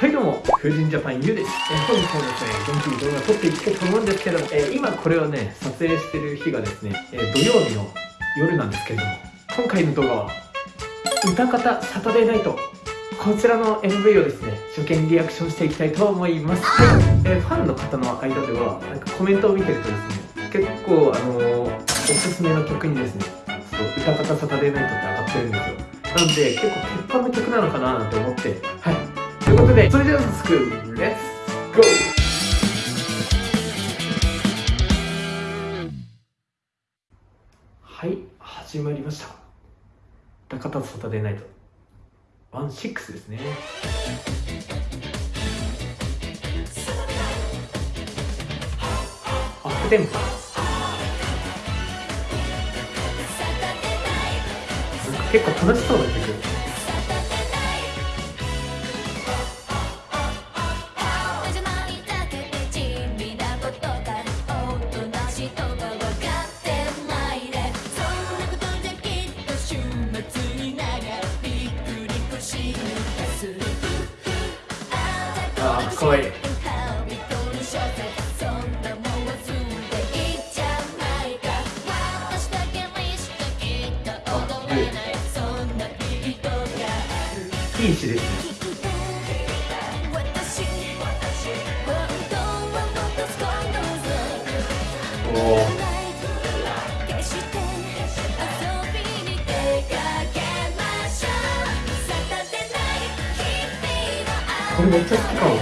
はいどうも、風神ジャパンゆうです。えー、本日もですね、元気に動画撮っていきたいと思うんですけども、えー、今これをね、撮影してる日がですね、えー、土曜日の夜なんですけれども、今回の動画は、歌方サタデーナイト、こちらの MV をですね、初見リアクションしていきたいと思います。はい、えー、ファンの方の間では、なんかコメントを見てるとですね、結構あのー、おすすめの曲にですね、歌方サタデーナイトって上がってるんですよ。なので、結構鉄板の曲なのかななんて思って、はい。ことで、それでは早速、レッツゴーはい、始まりました。高田サタデーナイト。ワンシックスですね。アップテンポ。結構楽しそうな曲。あかわいい。いい。詩ですね。おおこれめっちゃ好きかも。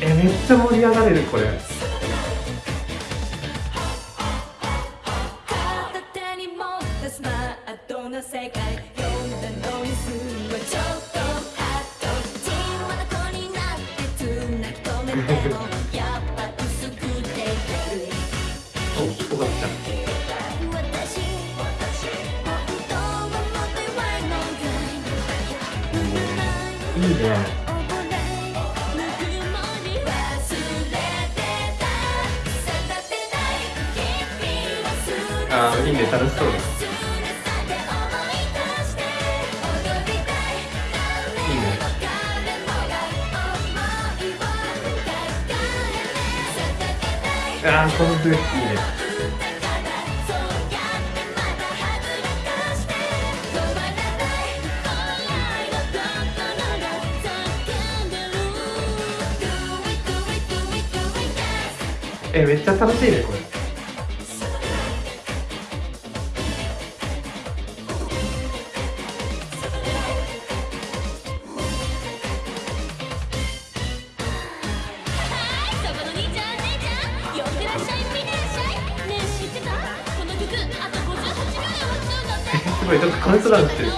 えめっちゃ盛り上がれるこれ。いいね。ああいいね。楽しそうです。ああこの時いいね。えめっちゃ楽しいねこれ。ごい、ちょっとカウントダウンしてる。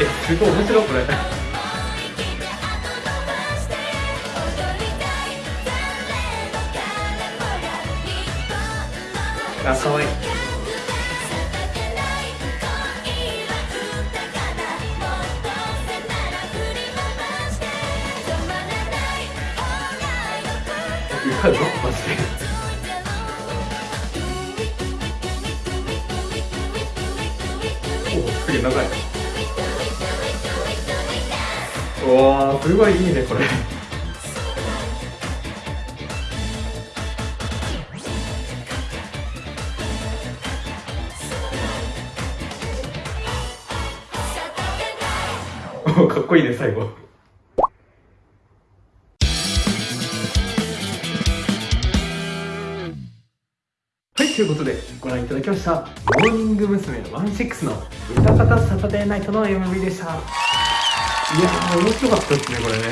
えすごい面白いこれ あかわいい歌うの？マジで。おおすげえ長い。わーすごいいいねこれ。かっこいいね最後。ということでご覧いただきましたモーニング娘。16の歌方サタデーナイトの MV でしたいやー面白かったですねこれね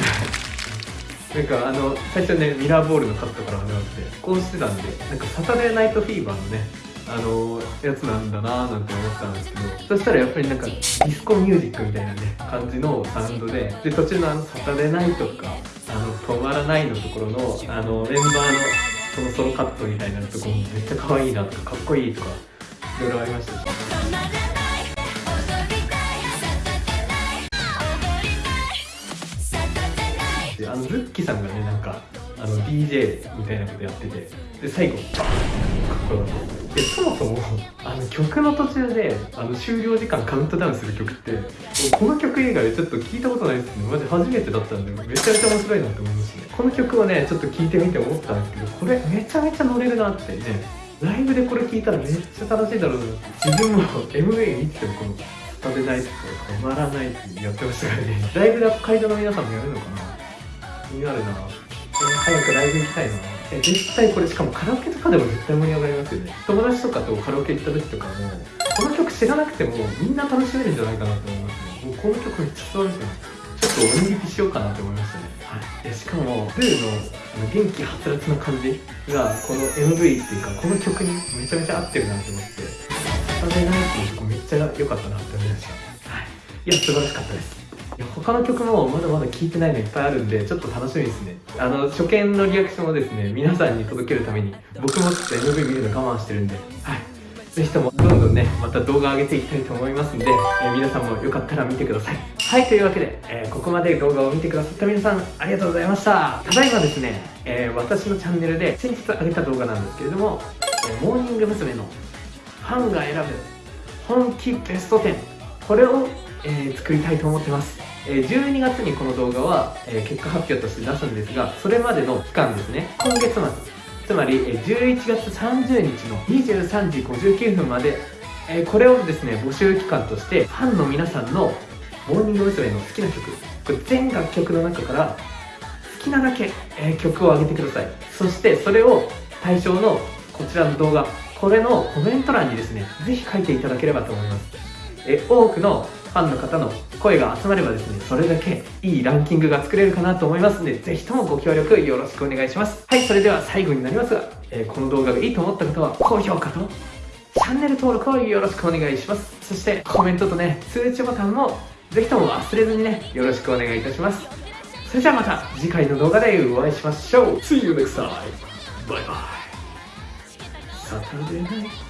なんかあの最初ねミラーボールのカットから始まってこうしてたんでなんかサタデーナイトフィーバーのねあのやつなんだなーなんて思ったんですけどそしたらやっぱりなんかディスコミュージックみたいなね感じのサウンドでで途中のあの「サタデーナイト」とか「あの止まらない」のところのあのメンバーのそのソロカットみたいなとこもめっちゃ可愛いなとかかっこいいとかいろいろありましたし。であのズッキさんがねなんかあの DJ みたいなことやっててで最後バーンかっこよかでそもそもあの曲の途中であの終了時間カウントダウンする曲ってこの曲以外でちょっと聞いたことないですねマジ初めてだったんでめちゃめちゃ面白いなって思いましたね。この曲をねちょっと聞いてみて思ったんですけどこれめちゃめちゃ乗れるなってねライブでこれ聞いたらめっちゃ楽しいだろうなって自分も MV 見ててもこの食べないとか止まらないってやってましたからね。ライブで北海道の皆さんもやるのかな。気になるな、早くライブ行きたいな、えー絶対これしかもカラオケとかでも絶対盛り上がりますよね。友達とかとカラオケ行った時とかもこの曲知らなくてもみんな楽しめるんじゃないかなと思いますね。もうこの曲めっちゃ素晴らしいなちょっとおにぎりしようかなと思いましたね。はい。でしかもルーの元気はつらつな感じがこの MV っていうかこの曲にめちゃめちゃ合ってるなと思って「食べない」っていう曲めっちゃ良かったなって思いました。はい。いや素晴らしかったです他の曲もまだまだ聴いてないのいっぱいあるんでちょっと楽しみですね。あの初見のリアクションをですね皆さんに届けるために僕もちょっと MV 見るの我慢してるんではい。ぜひともどんどんねまた動画上げていきたいと思いますんで、えー皆さんもよかったら見てください。はいというわけで、えーここまで動画を見てくださった皆さんありがとうございました。ただいまですね、えー私のチャンネルで先日上げた動画なんですけれども、えモーニング娘。のファンが選ぶ本気ベスト10これを、え作りたいと思ってます、12月にこの動画は、結果発表として出すんですがそれまでの期間ですね。今月末。つまり11月30日の23時59分まで、これをですね募集期間としてファンの皆さんのモーニング娘。の好きな曲これ全楽曲の中から好きなだけ、曲を上げてください。そしてそれを対象のこちらの動画これのコメント欄にですねぜひ書いていただければと思います。え多くのファンの方の声が集まればですねそれだけいいランキングが作れるかなと思いますのでぜひともご協力よろしくお願いします。はいそれでは最後になりますが、えーこの動画がいいと思った方は高評価とチャンネル登録をよろしくお願いします。そしてコメントとね通知ボタンもぜひとも忘れずにねよろしくお願いいたします。それじゃあまた次回の動画でお会いしましょう。See you next time! バイバイサタデーナイト